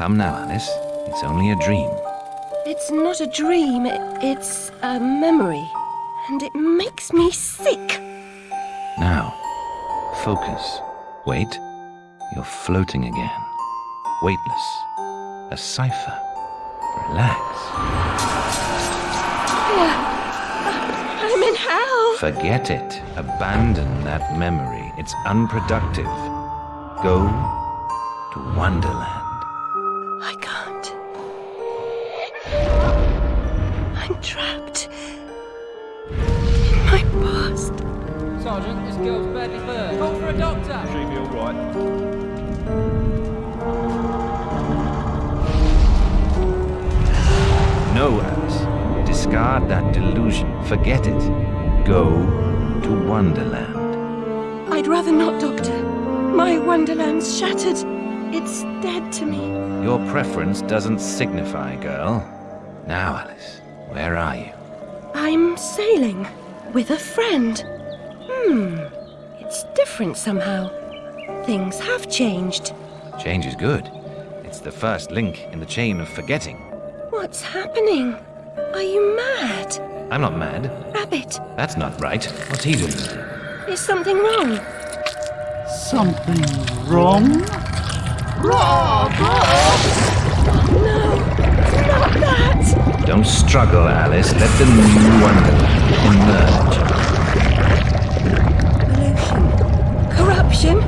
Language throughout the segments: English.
Come now, Alice. It's only a dream. It's not a dream, it's a memory. And it makes me sick. Now, focus. Wait. You're floating again. Weightless. A cipher. Relax. Uh, I'm in hell. Forget it. Abandon that memory. It's unproductive. Go to Wonderland. A doctor. She'll be all right. No, Alice. Discard that delusion. Forget it. Go to Wonderland. I'd rather not, Doctor. My Wonderland's shattered. It's dead to me. Your preference doesn't signify, girl. Now, Alice, where are you? I'm sailing with a friend. Hmm, it's different somehow. Things have changed. Change is good. It's the first link in the chain of forgetting. What's happening? Are you mad? I'm not mad. Rabbit, That's not right. What's he doing? is something wrong? Something wrong? No, not that! Don't struggle, Alice. Let the new Wonderland emerge. Corruption.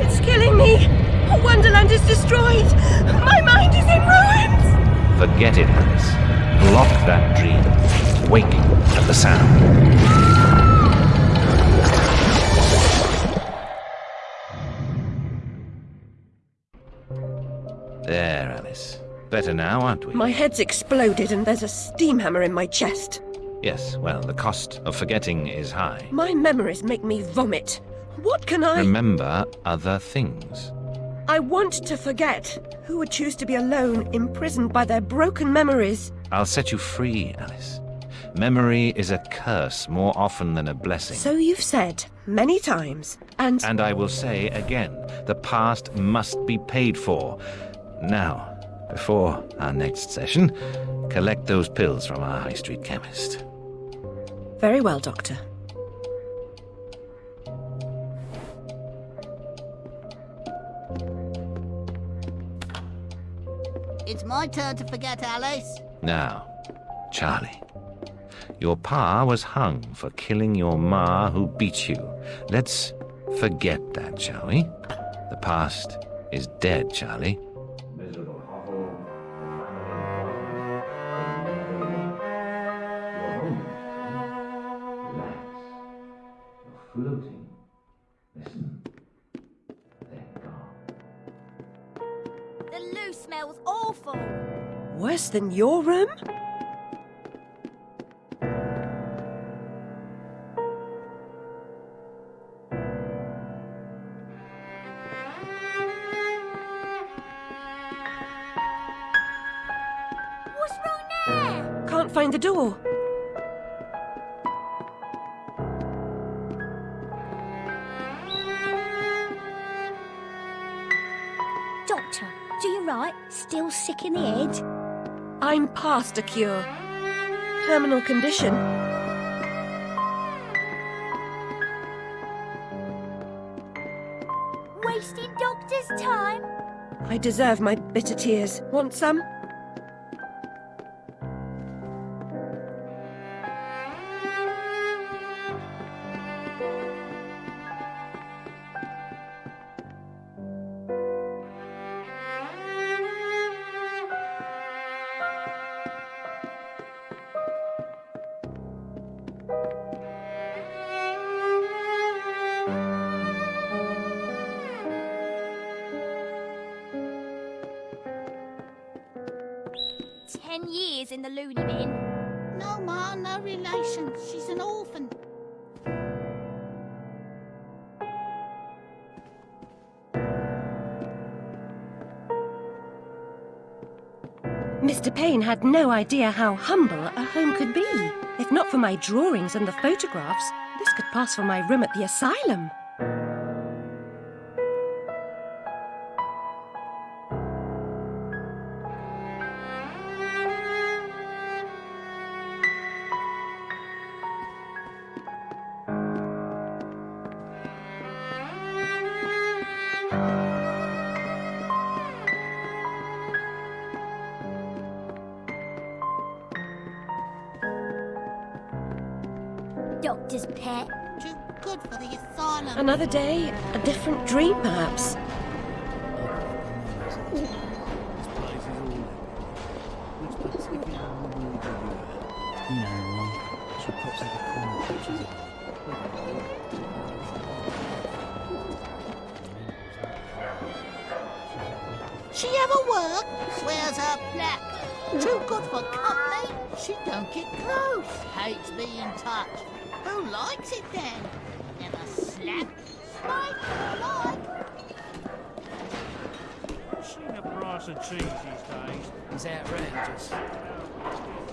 It's killing me. Wonderland is destroyed. My mind is in ruins. Forget it, Alice. Block that dream. Wake at the sound. There, Alice. Better now, aren't we? My head's exploded and there's a steam hammer in my chest. Yes, well, the cost of forgetting is high. My memories make me vomit. What can I... Remember other things. I want to forget. Who would choose to be alone, imprisoned by their broken memories? I'll set you free, Alice. Memory is a curse more often than a blessing. So you've said many times, and And I will say again, the past must be paid for. Now, before our next session, collect those pills from our high street chemist. very well, Doctor. It's my turn to forget, Alice. Now, Charlie. Your pa was hung for killing your ma who beat you. Let's forget that, shall we? The past is dead, Charlie. Than your room? What's wrong there? Can't find the door. I'm past a cure. Terminal condition. Wasting doctor's time? I deserve my bitter tears. Want some? Had no idea how humble a home could be. If not for my drawings and the photographs, this could pass for my room at the asylum. Doctor's pet. Too good for the asylum. Another day, a different dream, perhaps. Price of cheese these days. It's outrageous.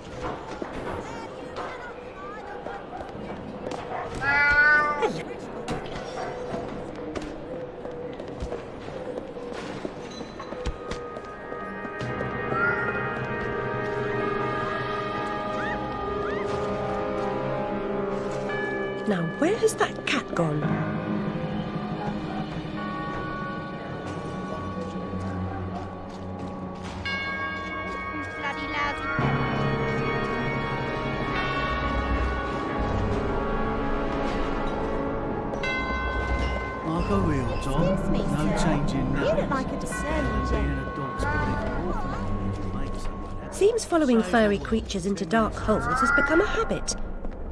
Following furry creatures into dark holes has become a habit.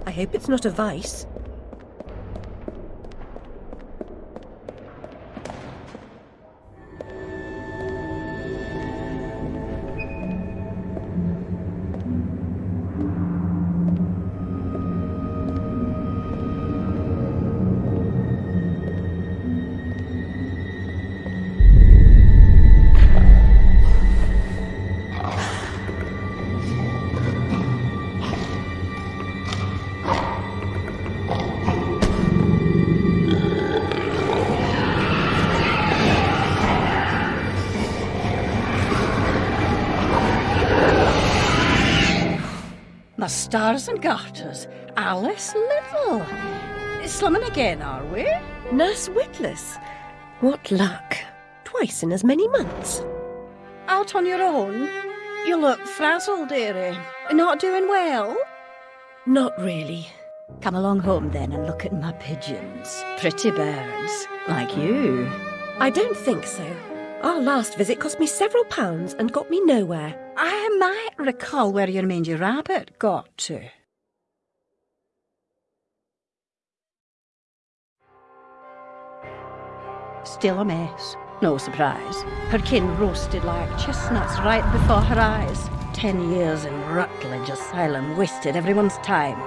I hope it's not a vice. Stars and garters. Alice Liddell. Slumming again, are we? Nurse Witless. What luck. Twice in as many months. Out on your own? You look frazzled, dearie. Not doing well? Not really. Come along home then and look at my pigeons. Pretty birds, like you. I don't think so. Our last visit cost me several pounds and got me nowhere. I might recall where your mangy rabbit got to. Still a mess. No surprise. Her kin roasted like chestnuts right before her eyes. Ten years in Rutledge Asylum wasted everyone's time.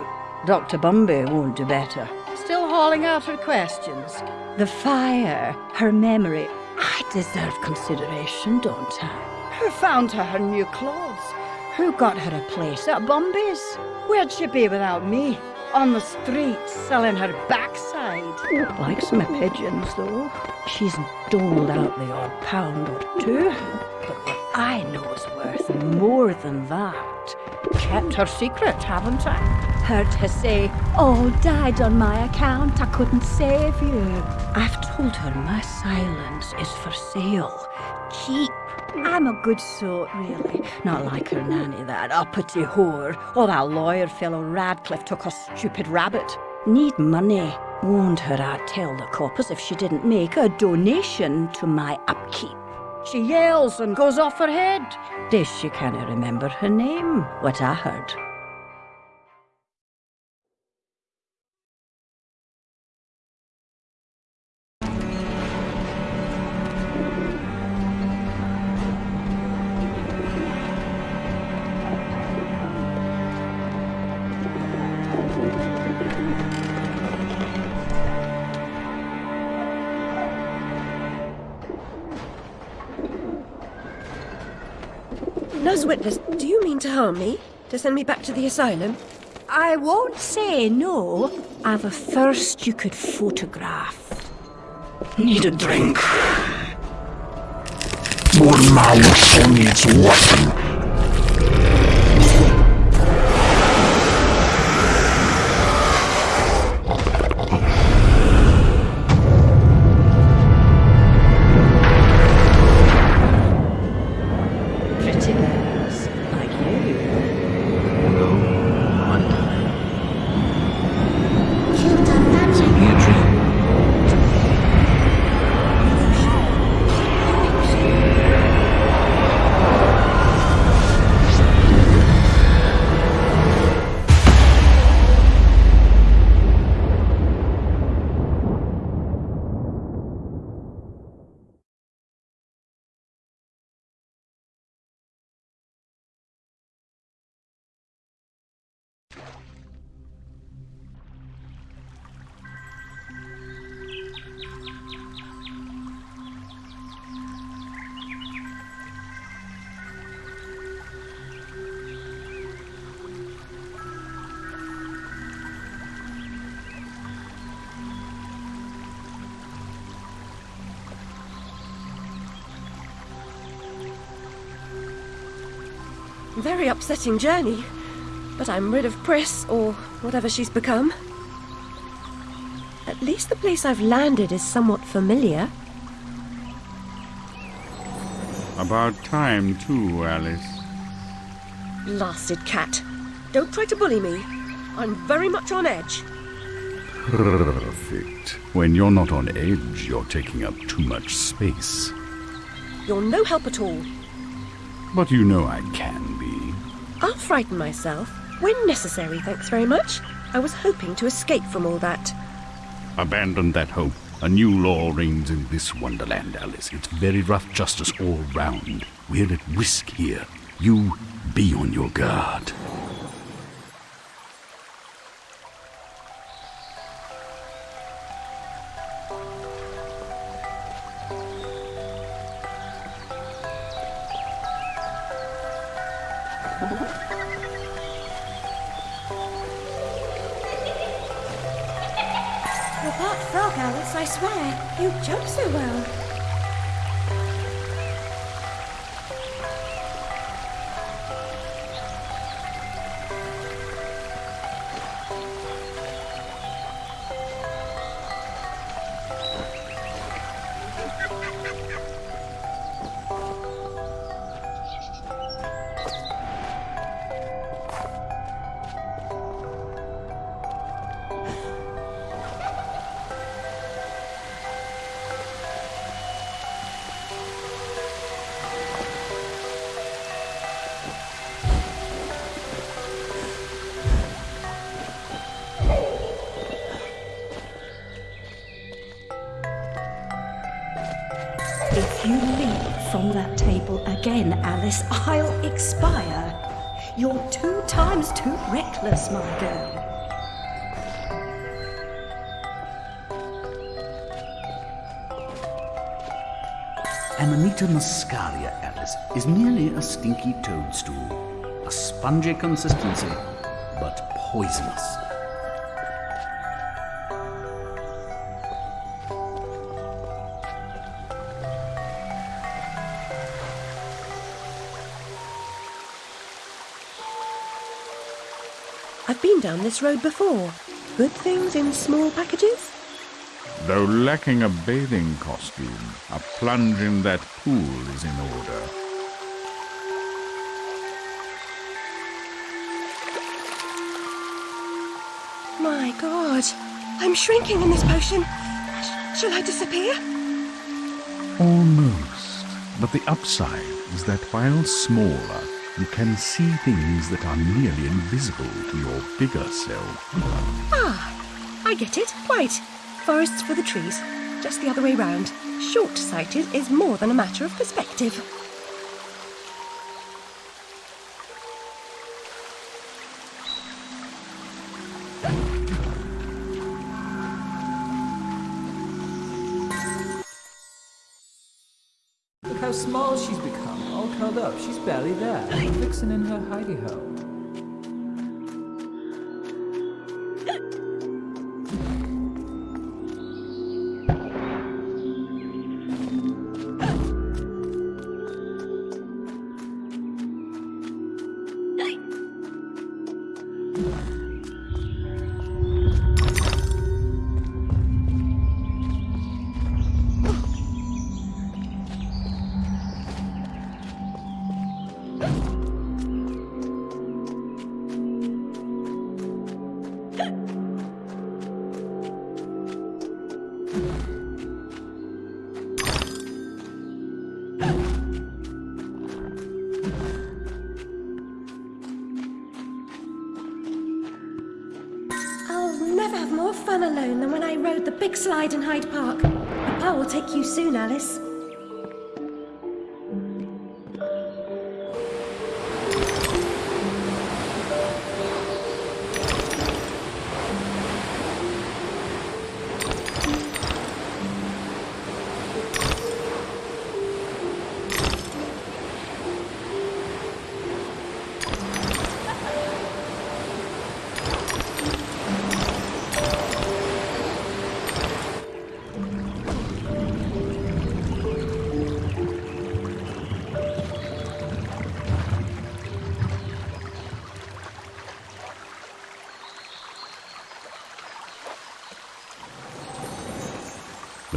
Dr. Bumby won't do better. Still hauling out her questions. The fire, her memory. I deserve consideration, don't I? Who found her her new clothes? Who got her a place at Bumby's? Where'd she be without me? On the street, selling her backside. Likes my pigeons, though. She's doled out the odd pound or two. But what I know is worth more than that. Kept her secret, haven't I? Heard her say, All died on my account, I couldn't save you. I've told her my silence is for sale. Cheap. I'm a good sort, really. Not like her nanny, that uppity whore. Or that lawyer fellow Radcliffe took her stupid rabbit. Need money. Warned her I'd tell the coppers if she didn't make a donation to my upkeep. She yells and goes off her head. Days she can't remember her name, what I heard. Harm me? To send me back to the asylum? I won't say no. I've a thirst you could photograph. Need a drink. One mouse needs weapon. Very upsetting journey. But I'm rid of Pris, or whatever she's become. At least the place I've landed is somewhat familiar. About time, too, Alice. Blasted cat. Don't try to bully me. I'm very much on edge. Perfect. When you're not on edge, you're taking up too much space. You're no help at all. But you know I can. I'll frighten myself. When necessary, thanks very much. I was hoping to escape from all that. Abandon that hope. A new law reigns in this wonderland, Alice. It's very rough justice all round. We're at risk here. You be on your guard. From that table again, Alice, I'll expire. You're two times too reckless, my girl. Amanita muscaria, Alice, is merely a stinky toadstool. A spongy consistency, but poisonous. Down this road before. Good things in small packages? Though lacking a bathing costume, a plunge in that pool is in order. My god. I'm shrinking in this potion. Sh- shall I disappear? Almost. But the upside is that while smaller, you can see things that are nearly invisible to your bigger self. Ah, I get it. Quite. Forests for the trees. Just the other way round. Short sighted is more than a matter of perspective. Up. She's barely there. Fixing in her hidey hole. I'll Hyde Park. Papa will take you soon, Alice.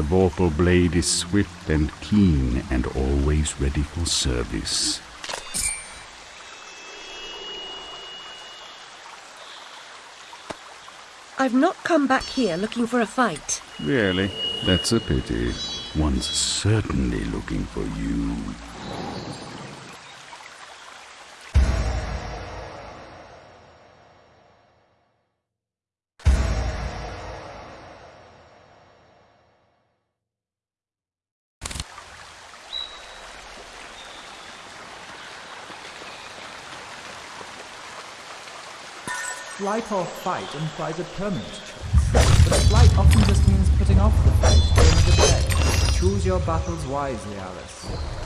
Vorpal blade is swift and keen and always ready for service. I've not come back here looking for a fight. Really? That's a pity. One's certainly looking for you. Flight or fight implies a permanent choice. But flight often just means putting off the fight for another day. Choose your battles wisely, Alice.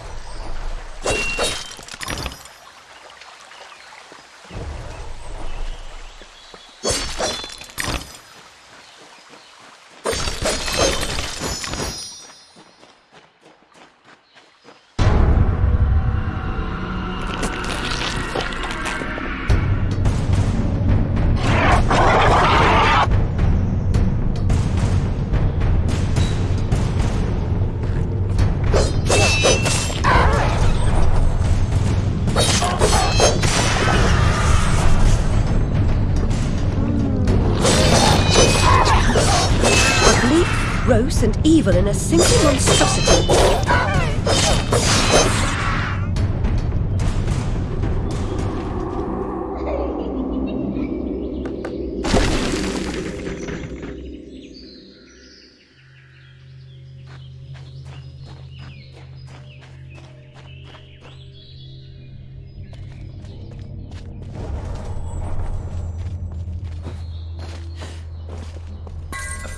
In a single monstrosity.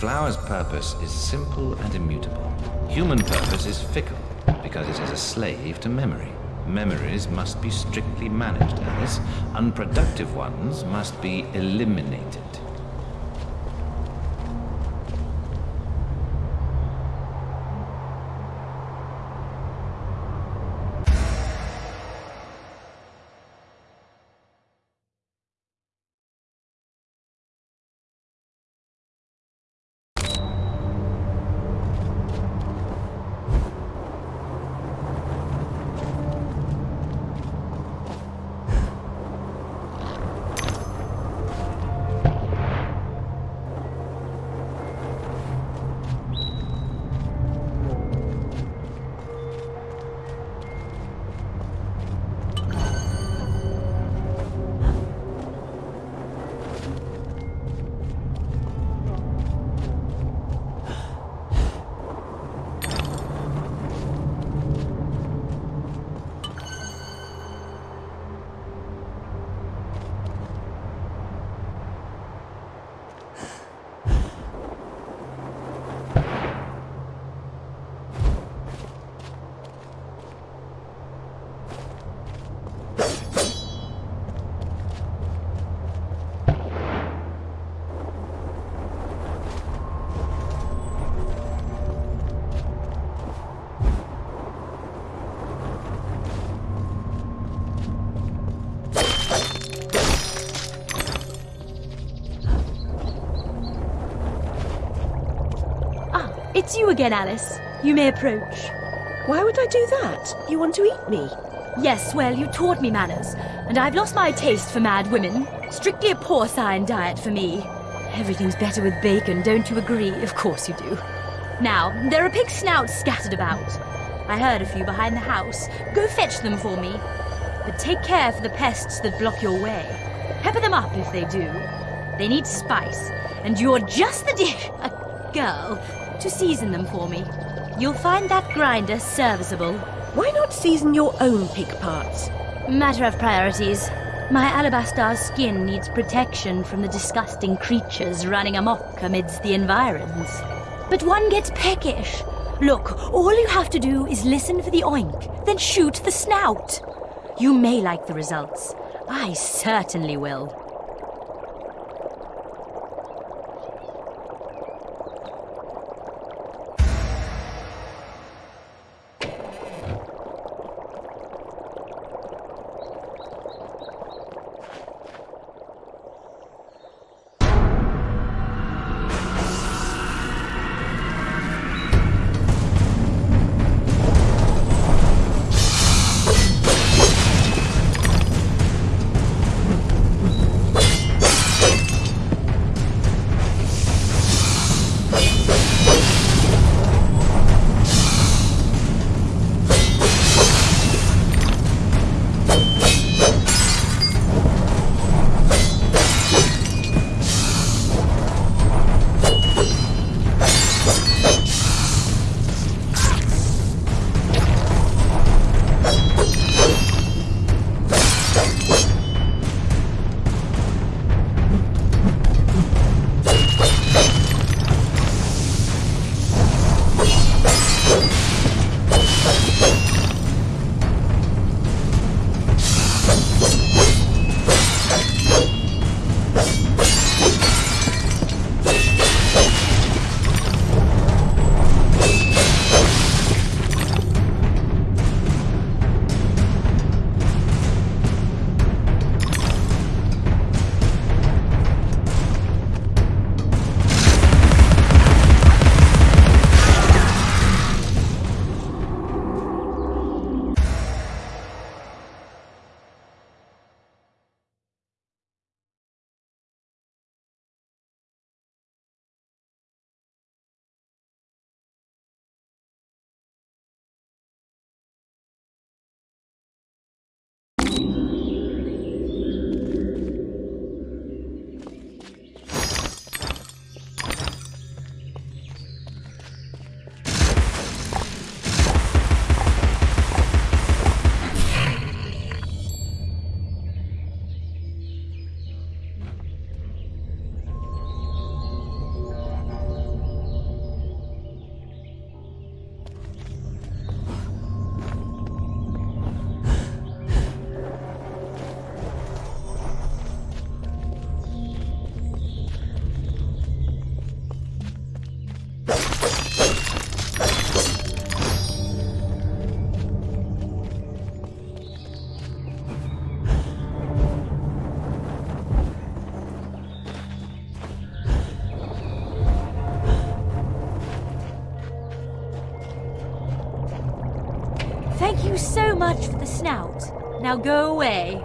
Flower's purpose is simple and immutable. Human purpose is fickle because it is a slave to memory. Memories must be strictly managed, Alice. Unproductive ones must be eliminated. It's you again, Alice. You may approach. Why would I do that? You want to eat me? Yes, well, you taught me manners, and I've lost my taste for mad women. Strictly a porcine diet for me. Everything's better with bacon, don't you agree? Of course you do. Now, there are pig snouts scattered about. I heard a few behind the house. Go fetch them for me. But take care for the pests that block your way. Pepper them up if they do. They need spice, and you're just the dish, a girl, to season them for me. You'll find that grinder serviceable. Why not season your own pig parts? Matter of priorities. My alabaster skin needs protection from the disgusting creatures running amok amidst the environs. But one gets peckish. Look, all you have to do is listen for the oink, then shoot the snout. You may like the results. I certainly will. Now go away.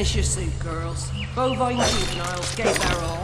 Finish your soup, girls. Bovine juveniles gave their all.